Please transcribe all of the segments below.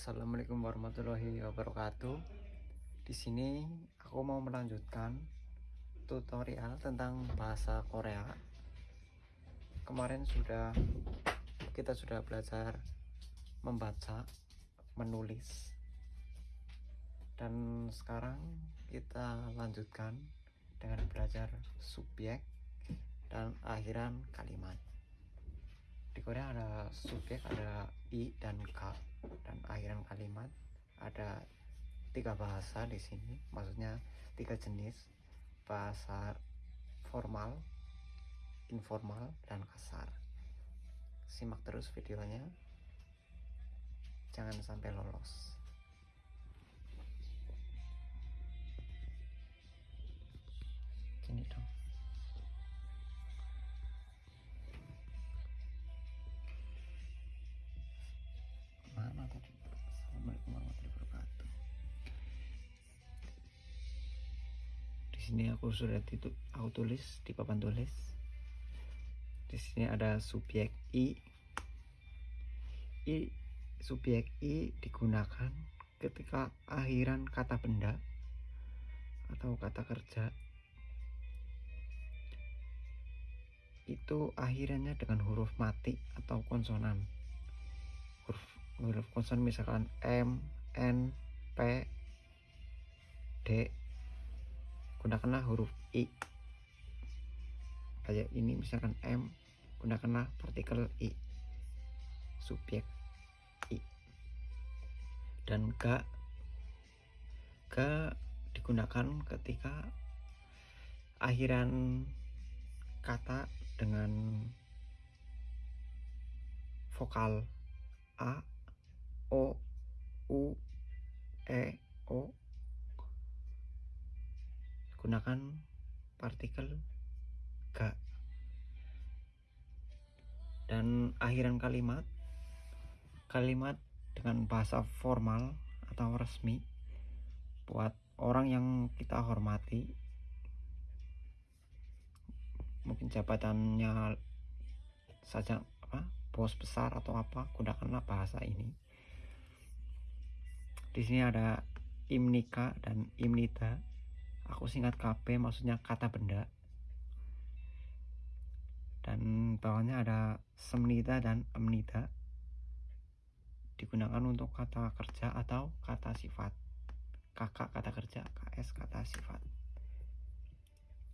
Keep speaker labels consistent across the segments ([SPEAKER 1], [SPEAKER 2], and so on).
[SPEAKER 1] Assalamualaikum warahmatullahi wabarakatuh. Di sini aku mau melanjutkan tutorial tentang bahasa Korea. Kemarin sudah kita sudah belajar membaca, menulis. Dan sekarang kita lanjutkan dengan belajar subjek dan akhiran kalimat di Korea ada subjek ada i dan k dan akhiran kalimat ada tiga bahasa di sini. Maksudnya tiga jenis bahasa formal informal dan kasar. Simak terus videonya. Jangan sampai lolos. Gini dong warahmatullahi di sini aku sudah itu aku tulis di papan tulis. Di sini ada subjek i. I subjek i digunakan ketika akhiran kata benda atau kata kerja. Itu akhirannya dengan huruf mati atau konsonan huruf konsonan misalkan M, N, P, D. Gunakanlah huruf I. Kayak ini misalkan M gunakanlah partikel I. Subjek I. Dan G. G digunakan ketika akhiran kata dengan vokal A, O, U, E, O. Gunakan partikel G. Dan akhiran kalimat kalimat dengan bahasa formal atau resmi buat orang yang kita hormati. Mungkin jabatannya saja apa bos besar atau apa gunakanlah bahasa ini di sini ada imnika dan imnita. Aku singkat KP maksudnya kata benda. Dan bawahnya ada semnita dan emnita digunakan untuk kata kerja atau kata sifat. Kakak kata kerja KS kata sifat.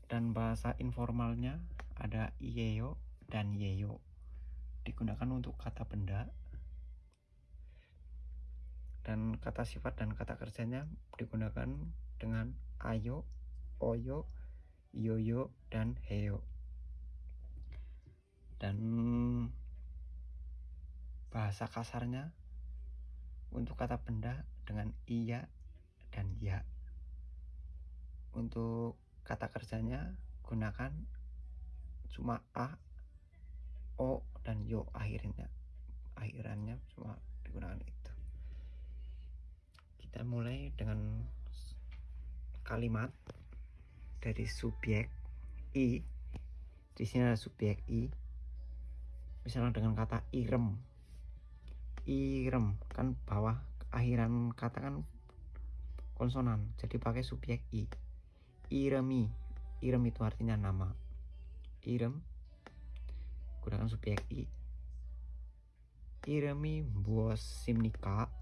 [SPEAKER 1] Dan bahasa informalnya ada iyeyo dan yeyo. Digunakan untuk kata benda dan kata sifat dan kata kerjanya digunakan dengan ayo, oyo, yoyo, dan heyo. Dan bahasa kasarnya untuk kata benda dengan iya dan ya. Untuk kata kerjanya gunakan cuma a o dan yo akhirnya. Akhirannya cuma digunakan itu kita mulai dengan kalimat dari subjek i. Di sini ada subjek i. Misalnya dengan kata irem. Irem kan bawah akhiran kata kan konsonan jadi pakai subjek i. Iremi. Irem itu artinya nama. Irem gunakan subjek i. Iremi buos simnika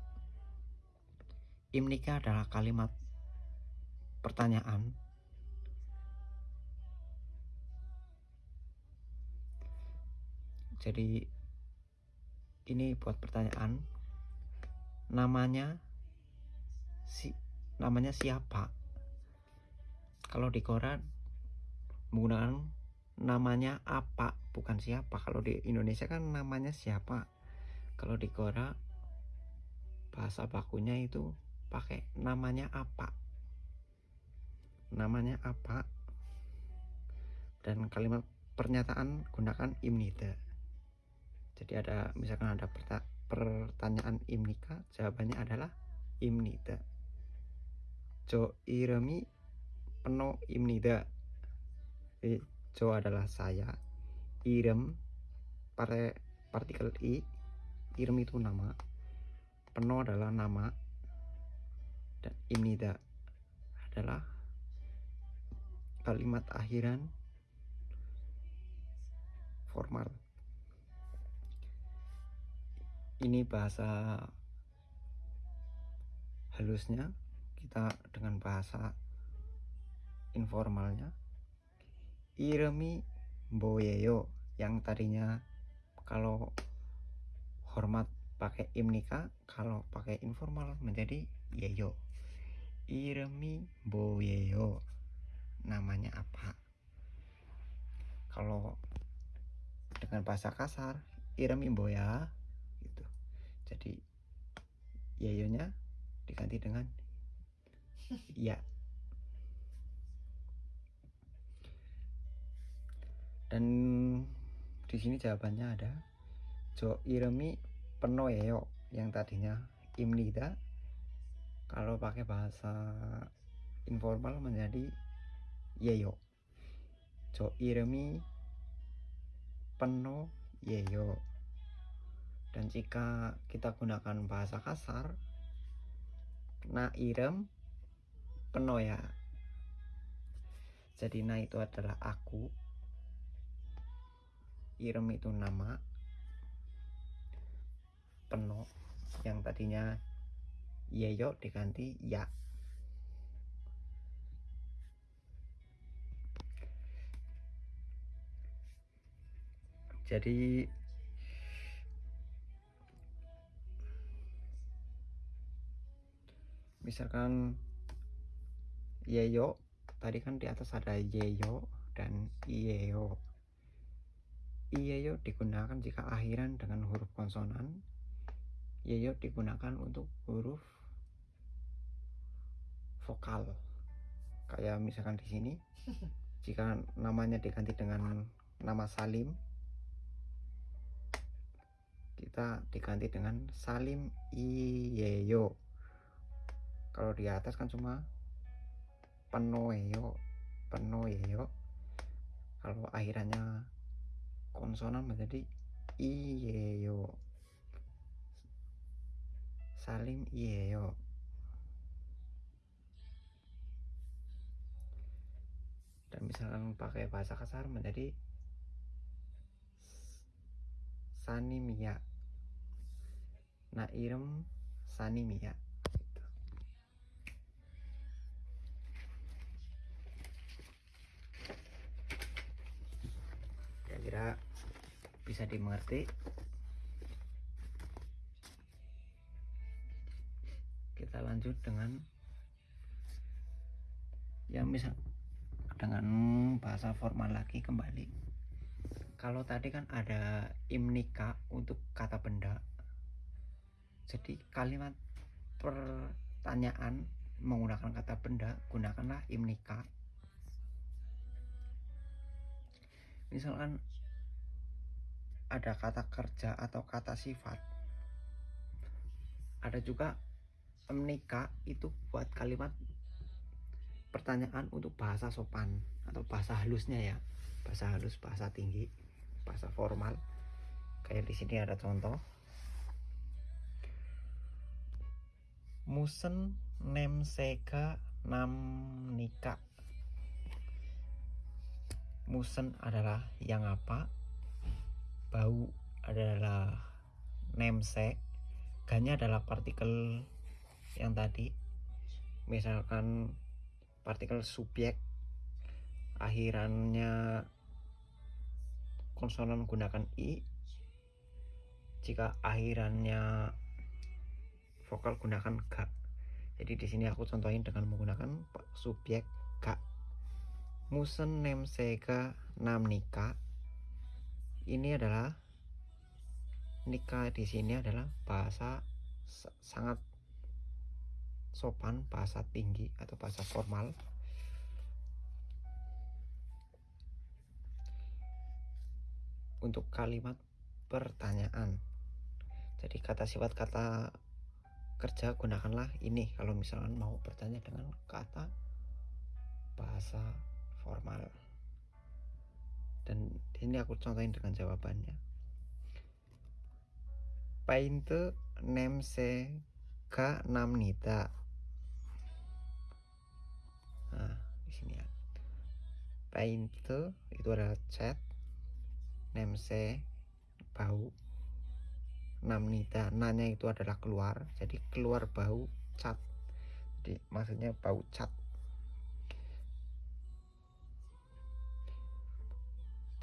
[SPEAKER 1] imnika adalah kalimat pertanyaan jadi ini buat pertanyaan namanya si namanya siapa? Kalau di Korea menggunakan namanya apa bukan siapa. Kalau di Indonesia kan namanya siapa? Kalau di Korea bahasa bakunya itu pakai namanya apa. Namanya apa? Dan kalimat pernyataan gunakan imnida jadi ada misalkan ada pertanyaan imnika jawabannya adalah imnida Jo iremi penuh imnida jadi Jo adalah saya irem partikel i irem itu nama penuh adalah nama dan imnida adalah kalimat akhiran formal. Ini bahasa halusnya kita dengan bahasa informalnya. Iremi boyeyo yang tadinya kalau hormat pakai imnika kalau pakai informal menjadi yeyo Iremi Boyeyo namanya apa? Kalau dengan bahasa kasar Iremi Boya gitu. Jadi Yeyonya diganti dengan ya. Dan di sini jawabannya ada Jo Iremi Penoyeyo yang tadinya Imnida kalau pakai bahasa informal menjadi yeyo. Jo iremi peno yeyo. Dan jika kita gunakan bahasa kasar na irem peno ya. Jadi na itu adalah aku. Irem itu nama peno yang tadinya yeyo diganti ya. Jadi misalkan yeyo tadi kan di atas ada yeyo dan iyeyo iyeyo digunakan jika akhiran dengan huruf konsonan. Yeyo digunakan untuk huruf vokal. Kayak misalkan di sini jika namanya diganti dengan nama Salim kita diganti dengan Salim Iyeyo. Kalau di atas kan cuma Penoeyo Penoeyo kalau akhirannya konsonan menjadi Iyeyo. Salim Iyeyo dan misalkan pakai bahasa kasar menjadi sanimia nah irem sanimia gitu. kira-kira bisa dimengerti kita lanjut dengan yang misal dengan bahasa formal lagi kembali. Kalau tadi kan ada imnika untuk kata benda. Jadi kalimat pertanyaan menggunakan kata benda gunakanlah imnika misalkan ada kata kerja atau kata sifat. Ada juga imnika itu buat kalimat pertanyaan untuk bahasa sopan atau bahasa halusnya ya. Bahasa halus bahasa tinggi bahasa formal. Kayak di sini ada contoh. Musen sega nam nika. Musen adalah yang apa? Bau adalah nemse ganya adalah partikel yang tadi. Misalkan partikel subjek akhirannya konsonan gunakan i. Jika akhirannya vokal gunakan ga jadi di sini aku contohin dengan menggunakan subjek ga musen nem sega nam nika ini adalah nikah di sini adalah bahasa sangat sopan, bahasa tinggi atau bahasa formal. Untuk kalimat pertanyaan. Jadi kata sifat kata kerja gunakanlah ini kalau misalkan mau bertanya dengan kata bahasa formal. Dan ini aku contohin dengan jawabannya. Painte name se ga namnita nah di sini ya. Paint itu adalah cat nemse bau namnita. Nanya itu adalah keluar jadi keluar bau cat. Jadi maksudnya bau cat.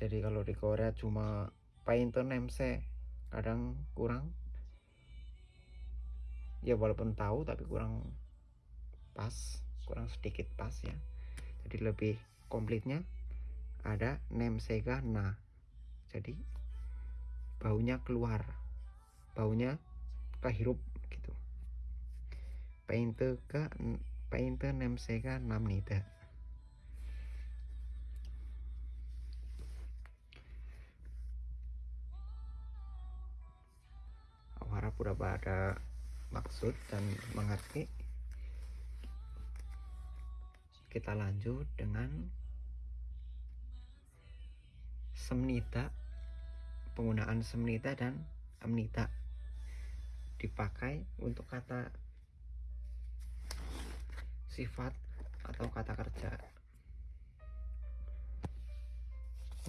[SPEAKER 1] Jadi kalau di Korea cuma paint nemse kadang kurang. Ya walaupun tahu tapi kurang pas kurang sedikit pas ya. Jadi lebih komplitnya ada nemsega na. Jadi baunya keluar baunya kehirup gitu. Painte ke painte nemsega namnida harap udah pada maksud dan mengerti kita lanjut dengan semnita penggunaan semnita dan amnita. Dipakai untuk kata sifat atau kata kerja.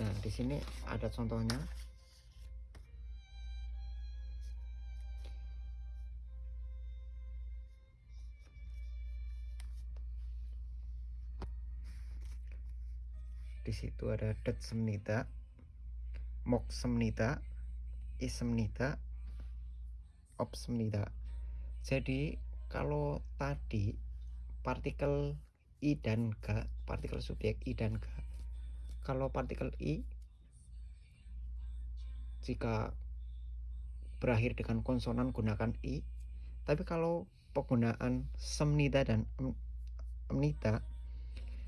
[SPEAKER 1] Nah di sini ada contohnya di situ ada det semnita, mok semnita, is semnita, op semnita. Jadi kalau tadi partikel i dan k, partikel subjek i dan k. Kalau partikel i jika berakhir dengan konsonan gunakan i, tapi kalau penggunaan semnita dan amnita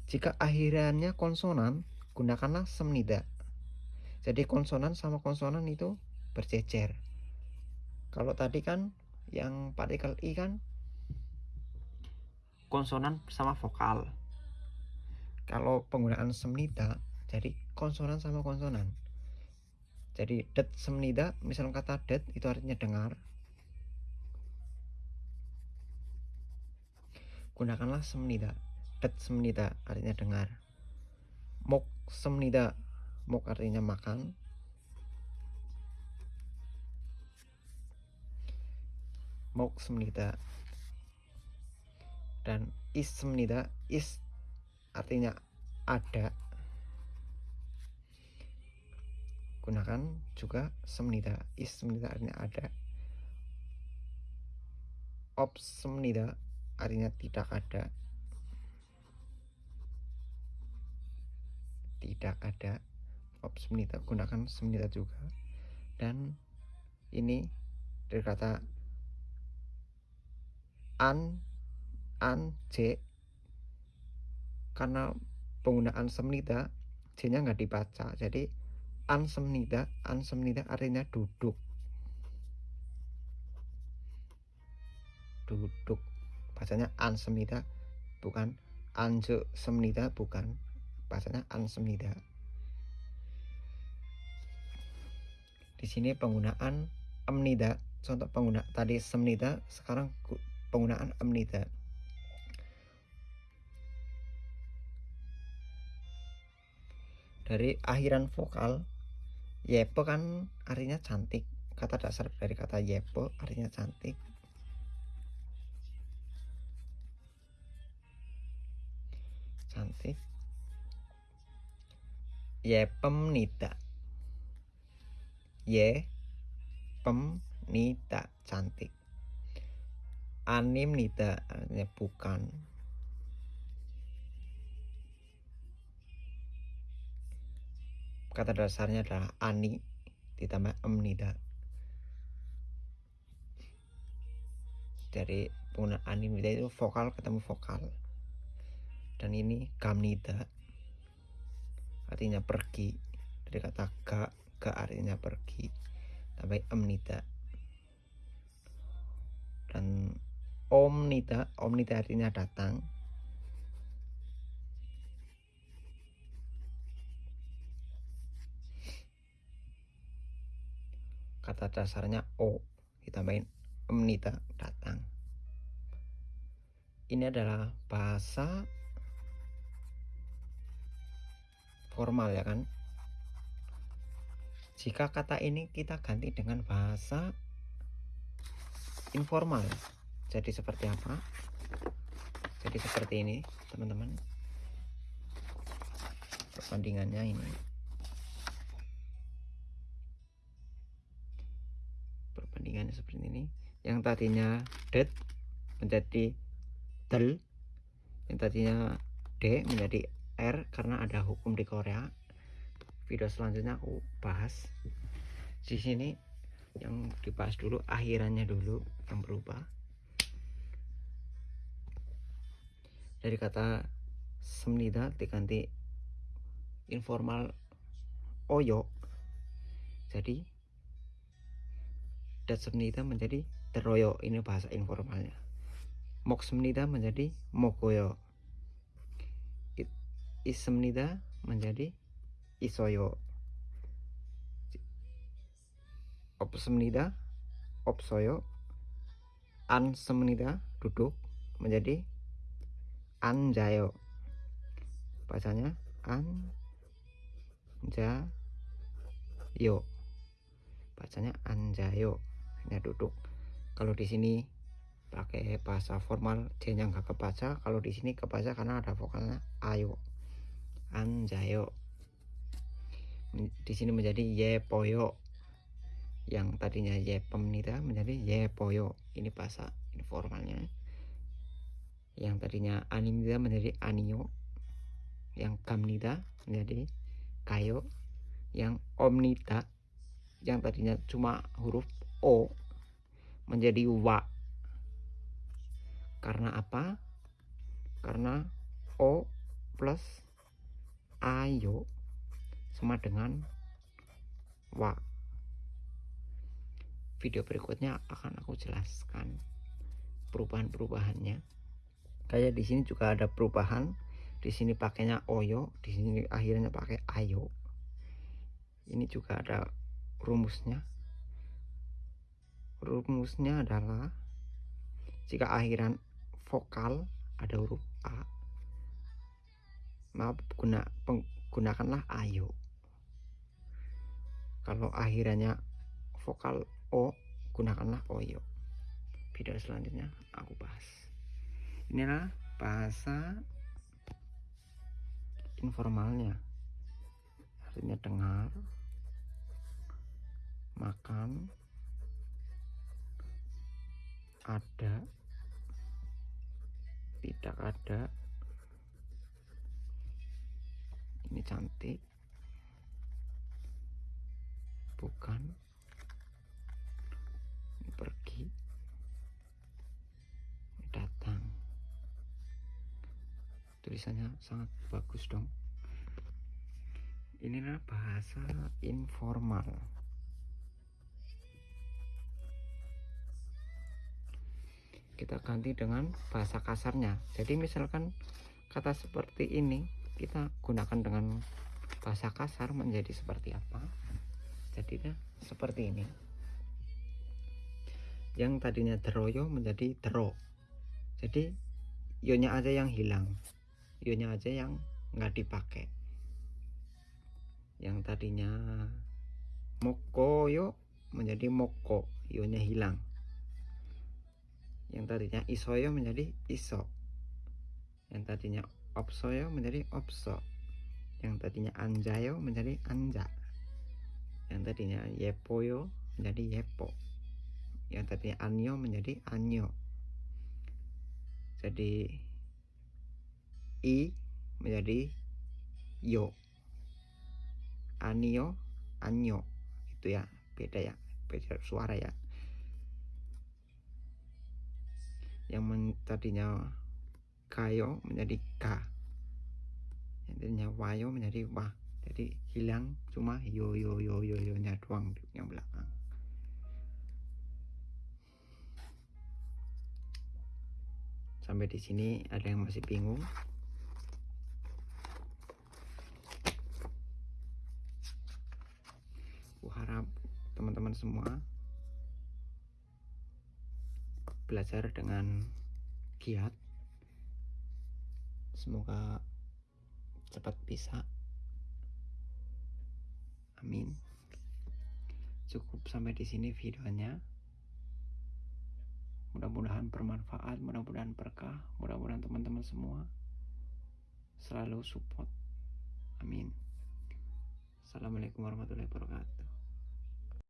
[SPEAKER 1] jika akhirannya konsonan, gunakanlah semnida. Jadi konsonan sama konsonan itu berjejer. Kalau tadi kan yang partikel i kan konsonan sama vokal. Kalau penggunaan semnida, jadi konsonan sama konsonan. Jadi det semnida, misal kata det itu artinya dengar. Gunakanlah semnida semnida artinya dengar. Mok semnida mok artinya makan. Mok semnida dan is semnida is artinya ada. Gunakan juga semnida is semnida artinya ada. Op semnida artinya tidak ada tidak ada verb semenita gunakan semenita juga. Dan ini dari kata an an j karena penggunaan semenita j nya nggak dibaca. Jadi an semenita an semenita artinya duduk. Duduk. Bacanya an semenita bukan anjo semenita bukan bahasanya ansemnida. Di sini penggunaan amnida, contoh pengguna tadi semnida, sekarang penggunaan amnida. Dari akhiran vokal, yepo kan artinya cantik. Kata dasar dari kata yepo artinya cantik. Cantik ye pemnita. Ye pemnita cantik. Anim nita artinya bukan. Kata dasarnya adalah ani ditambah emnida dari penggunaan animida itu vokal ketemu vokal. Dan ini kamnida artinya pergi. Dari kata ga ga artinya pergi. Tambah omnita dan omnita omnita artinya datang. Kata dasarnya o ditambahin omnita datang. Ini adalah bahasa formal ya kan? Jika kata ini kita ganti dengan bahasa informal. Jadi seperti apa? Jadi seperti ini teman-teman. Perbandingannya ini. Perbandingannya seperti ini. Yang tadinya det menjadi del. Yang tadinya d menjadi R karena ada hukum di Korea. Video selanjutnya aku bahas. Di sini yang dibahas dulu akhirannya dulu yang berubah. Dari kata semnida diganti informal oyo. Jadi dat semnida menjadi teroyo ini bahasa informalnya. Mok semnida menjadi mokoyo isemnida menjadi isoyo. Opsemnida opsoyo. Ansemnida duduk menjadi anjayo. Bacanya anjayo. Bacanya anjayo. Ini duduk. Kalau di sini pakai bahasa formal nya nggak kebaca. Kalau di sini kebaca karena ada vokalnya ayo Anjayo. Di sini menjadi Yepoyo. Yang tadinya Yepemnida menjadi Yepoyo. Ini bahasa informalnya. Yang tadinya Animida menjadi Anio. Yang Kamnida menjadi Kayo. Yang Omnida yang tadinya cuma huruf O menjadi Wa. Karena apa? Karena O plus ayo sama dengan wa. Video berikutnya akan aku jelaskan perubahan-perubahannya. Kayak di sini juga ada perubahan. Di sini pakainya oyo di sini akhirnya pakai ayo. Ini juga ada rumusnya. Rumusnya adalah jika akhiran vokal ada huruf a maaf guna gunakanlah ayo. Kalau akhirnya vokal o gunakanlah oyo. Video selanjutnya aku bahas. Inilah bahasa informalnya. Artinya dengar makan ada tidak ada ini cantik. Bukan. Ini pergi. Ini datang. Tulisannya sangat bagus dong. Inilah bahasa informal. Kita ganti dengan bahasa kasarnya. Jadi misalkan kata seperti ini kita gunakan dengan bahasa kasar menjadi seperti apa? Jadinya seperti ini. Yang tadinya teroyo menjadi tero jadi ionya aja yang hilang. Ionya aja yang nggak dipakai. Yang tadinya mokoyo menjadi moko ionya hilang. Yang tadinya isoyo menjadi iso. Yang tadinya opsoyo menjadi opso. Yang tadinya anjayo menjadi anja. Yang tadinya yepoyo menjadi yepo. Yang tadinya anyo menjadi anyo. Jadi i menjadi yo. Anio anyo. Itu ya beda ya beda suara ya. Yang tadinya kayo menjadi ka. Intinya wayo menjadi wah. Jadi hilang cuma yo yo yo yo yo nya doang yang belakang. Sampai di sini ada yang masih bingung? Aku harap teman-teman semua belajar dengan giat semoga cepat bisa. Amin. Cukup sampai di sini videonya. Mudah-mudahan bermanfaat mudah-mudahan berkah mudah-mudahan teman-teman semua selalu support. Amin. Assalamualaikum warahmatullahi wabarakatuh